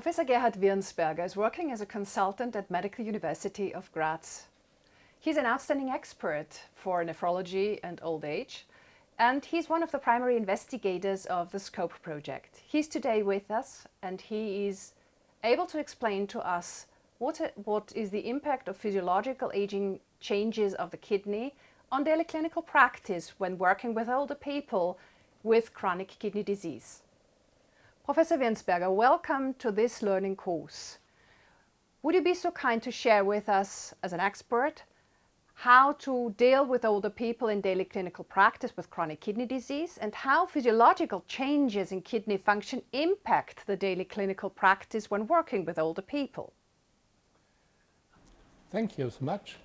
Professor Gerhard Wirnsberger is working as a consultant at Medical University of Graz. He's an outstanding expert for nephrology and old age, and he's one of the primary investigators of the SCOPE project. He's today with us and he is able to explain to us what, what is the impact of physiological aging changes of the kidney on daily clinical practice when working with older people with chronic kidney disease. Professor Wirnsberger, welcome to this learning course. Would you be so kind to share with us, as an expert, how to deal with older people in daily clinical practice with chronic kidney disease and how physiological changes in kidney function impact the daily clinical practice when working with older people? Thank you so much.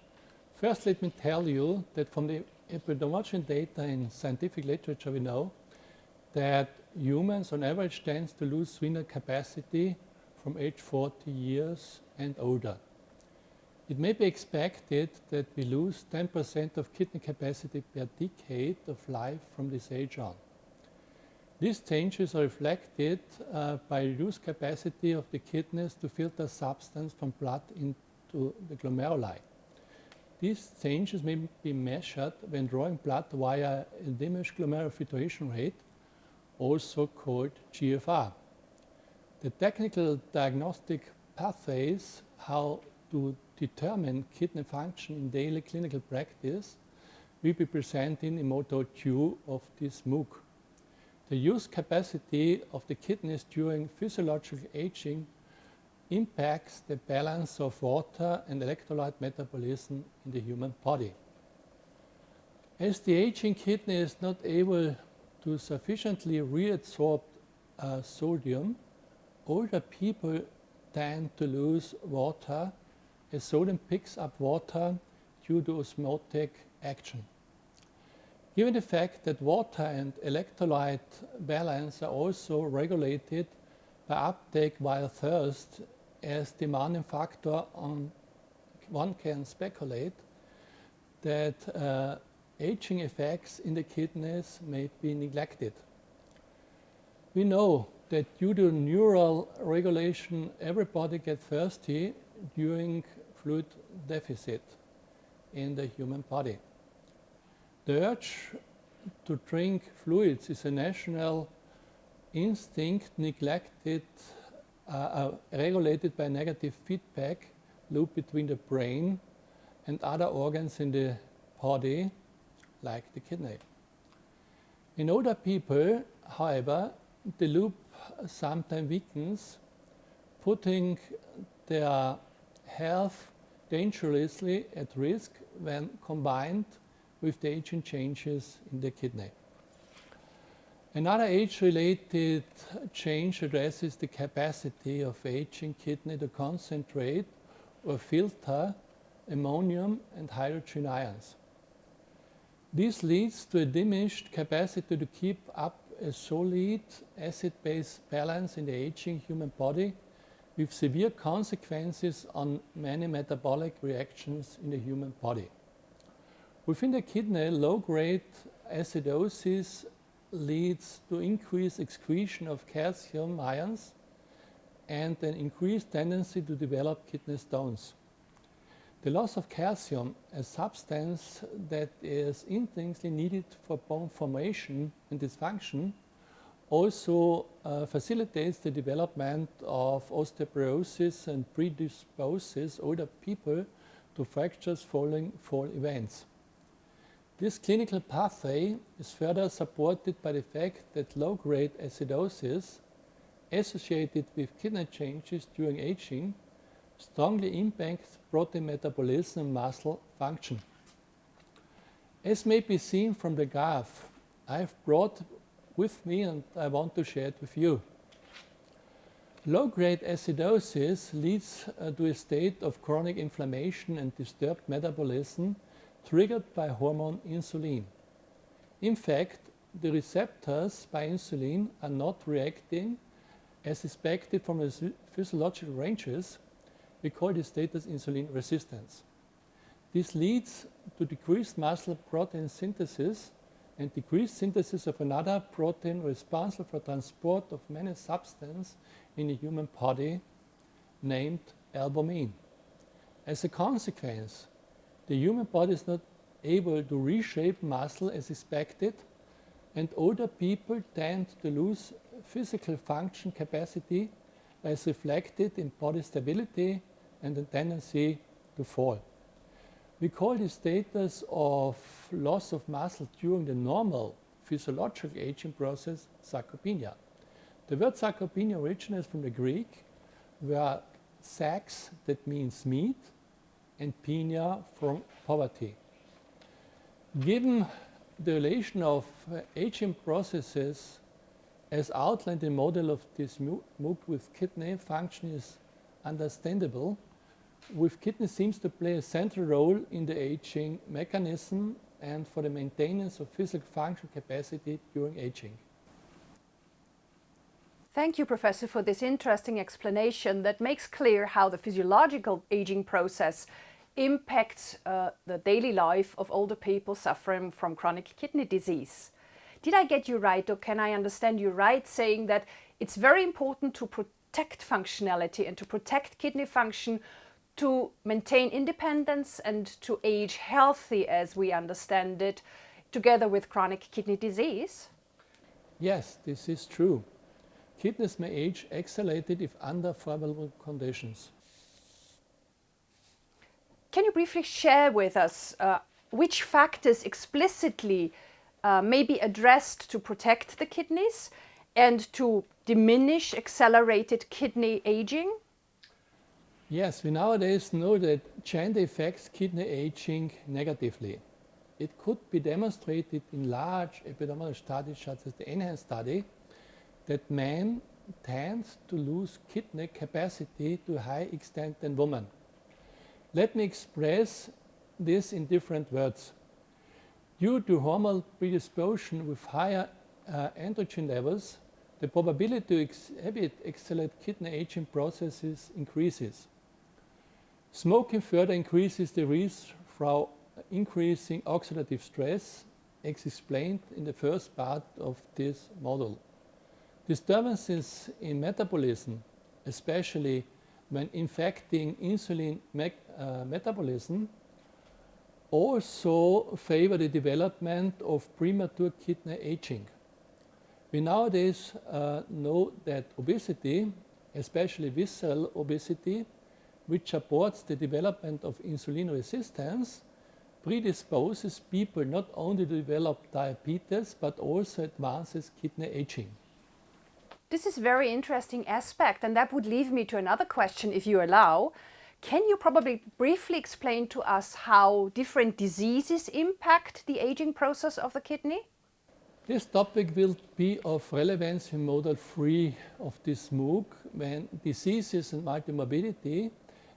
First, let me tell you that from the epidemiology data in scientific literature we know that humans on average tends to lose renal capacity from age 40 years and older. It may be expected that we lose 10% of kidney capacity per decade of life from this age on. These changes are reflected uh, by reduced capacity of the kidneys to filter substance from blood into the glomeruli. These changes may be measured when drawing blood via a diminished glomerular filtration rate also called GFR. The technical diagnostic pathways how to determine kidney function in daily clinical practice will be presented in Module 2 of this MOOC. The use capacity of the kidneys during physiological aging impacts the balance of water and electrolyte metabolism in the human body. As the aging kidney is not able to sufficiently reabsorb uh, sodium, older people tend to lose water as sodium picks up water due to osmotic action. Given the fact that water and electrolyte balance are also regulated by uptake via thirst as demanding factor on one can speculate that uh, aging effects in the kidneys may be neglected. We know that due to neural regulation, everybody gets thirsty during fluid deficit in the human body. The urge to drink fluids is a national instinct neglected, uh, uh, regulated by negative feedback loop between the brain and other organs in the body like the kidney. In older people, however, the loop sometimes weakens, putting their health dangerously at risk when combined with the aging changes in the kidney. Another age-related change addresses the capacity of aging kidney to concentrate or filter ammonium and hydrogen ions. This leads to a diminished capacity to keep up a solid acid-base balance in the aging human body with severe consequences on many metabolic reactions in the human body. Within the kidney, low-grade acidosis leads to increased excretion of calcium ions and an increased tendency to develop kidney stones. The loss of calcium, a substance that is intrinsically needed for bone formation and dysfunction, also uh, facilitates the development of osteoporosis and predisposes older people to fractures following fall events. This clinical pathway is further supported by the fact that low-grade acidosis associated with kidney changes during aging strongly impacts protein metabolism and muscle function. As may be seen from the graph, I've brought with me and I want to share it with you. Low-grade acidosis leads uh, to a state of chronic inflammation and disturbed metabolism triggered by hormone insulin. In fact, the receptors by insulin are not reacting as expected from the physiological ranges we call this status insulin resistance. This leads to decreased muscle protein synthesis and decreased synthesis of another protein responsible for transport of many substances in the human body named albumin. As a consequence, the human body is not able to reshape muscle as expected and older people tend to lose physical function capacity as reflected in body stability and a tendency to fall. We call this status of loss of muscle during the normal physiological aging process sarcopenia. The word sarcopenia originates from the Greek, where sarx, that means meat, and penia from poverty. Given the relation of aging processes as outlined in model of this MOOC with kidney function is understandable, with kidney seems to play a central role in the aging mechanism and for the maintenance of physical function capacity during aging. Thank you, Professor, for this interesting explanation that makes clear how the physiological aging process impacts uh, the daily life of older people suffering from chronic kidney disease. Did I get you right or can I understand you right saying that it's very important to protect functionality and to protect kidney function to maintain independence and to age healthy as we understand it, together with chronic kidney disease? Yes, this is true. Kidneys may age accelerated if under favorable conditions. Can you briefly share with us uh, which factors explicitly uh, may be addressed to protect the kidneys and to diminish accelerated kidney aging? Yes, we nowadays know that gender affects kidney aging negatively. It could be demonstrated in large epidemiological studies such as the ENHANCE study that men tend to lose kidney capacity to a high extent than women. Let me express this in different words. Due to hormonal predisposition with higher uh, androgen levels, the probability to exhibit accelerated kidney aging processes increases. Smoking further increases the risk for increasing oxidative stress, as explained in the first part of this model. Disturbances in metabolism, especially when infecting insulin me uh, metabolism, also favor the development of premature kidney aging. We nowadays uh, know that obesity, especially visceral obesity, which supports the development of insulin resistance, predisposes people not only to develop diabetes, but also advances kidney aging. This is a very interesting aspect, and that would lead me to another question, if you allow. Can you probably briefly explain to us how different diseases impact the aging process of the kidney? This topic will be of relevance in model 3 of this MOOC when diseases and multimorbidity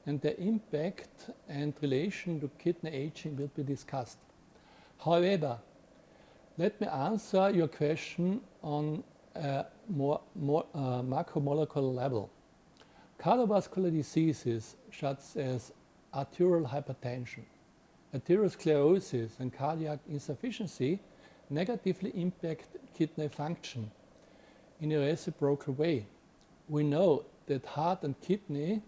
and the impact and relation to kidney aging will be discussed. However, let me answer your question on a more, more uh, macromolecular level. Cardiovascular diseases such as arterial hypertension, arteriosclerosis and cardiac insufficiency negatively impact kidney function in a reciprocal way. We know that heart and kidney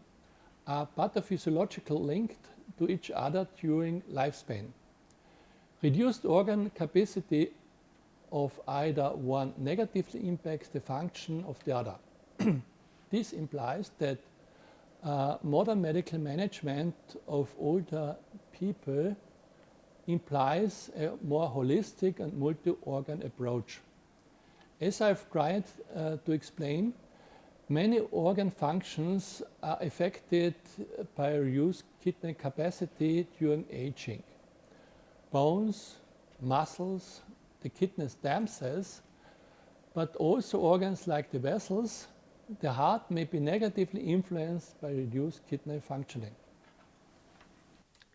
are pathophysiological linked to each other during lifespan. Reduced organ capacity of either one negatively impacts the function of the other. this implies that uh, modern medical management of older people implies a more holistic and multi-organ approach. As I've tried uh, to explain, Many organ functions are affected by reduced kidney capacity during aging. Bones, muscles, the kidneys themselves, but also organs like the vessels, the heart may be negatively influenced by reduced kidney functioning.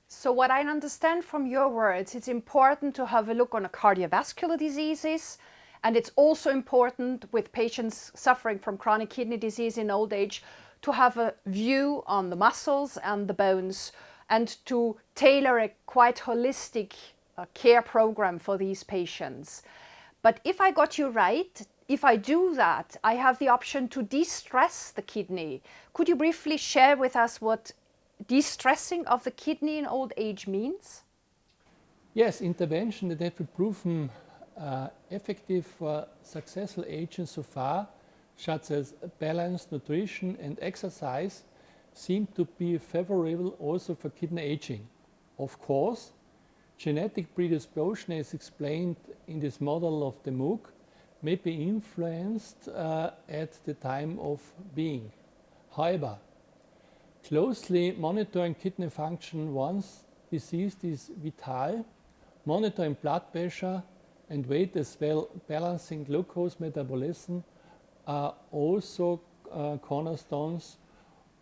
So what I understand from your words, it's important to have a look on cardiovascular diseases, and it's also important with patients suffering from chronic kidney disease in old age to have a view on the muscles and the bones and to tailor a quite holistic a care program for these patients. But if I got you right, if I do that, I have the option to de-stress the kidney. Could you briefly share with us what de-stressing of the kidney in old age means? Yes, intervention that have been proven uh, effective for successful aging so far, such as balanced nutrition and exercise, seem to be favorable also for kidney aging. Of course, genetic predisposition as explained in this model of the MOOC may be influenced uh, at the time of being. However, closely monitoring kidney function once diseased is vital, monitoring blood pressure and weight as well balancing glucose metabolism are also uh, cornerstones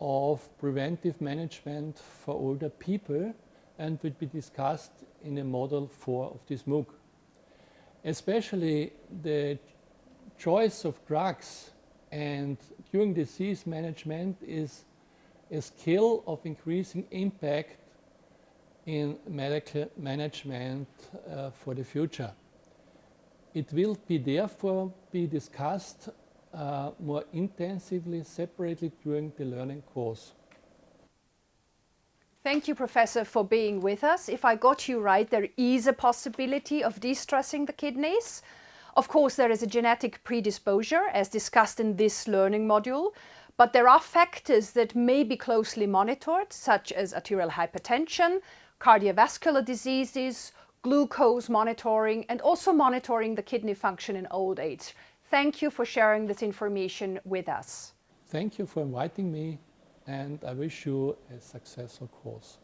of preventive management for older people and will be discussed in a model 4 of this MOOC. Especially the choice of drugs and during disease management is a skill of increasing impact in medical management uh, for the future. It will be therefore be discussed uh, more intensively separately during the learning course. Thank you, Professor, for being with us. If I got you right, there is a possibility of de-stressing the kidneys. Of course, there is a genetic predisposure, as discussed in this learning module, but there are factors that may be closely monitored, such as arterial hypertension, cardiovascular diseases, glucose monitoring, and also monitoring the kidney function in old age. Thank you for sharing this information with us. Thank you for inviting me and I wish you a successful course.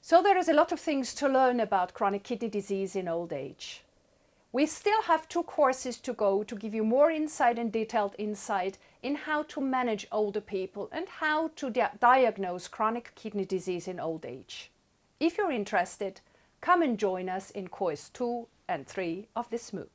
So there is a lot of things to learn about chronic kidney disease in old age. We still have two courses to go to give you more insight and detailed insight in how to manage older people and how to di diagnose chronic kidney disease in old age. If you're interested, come and join us in course 2 and 3 of this MOOC.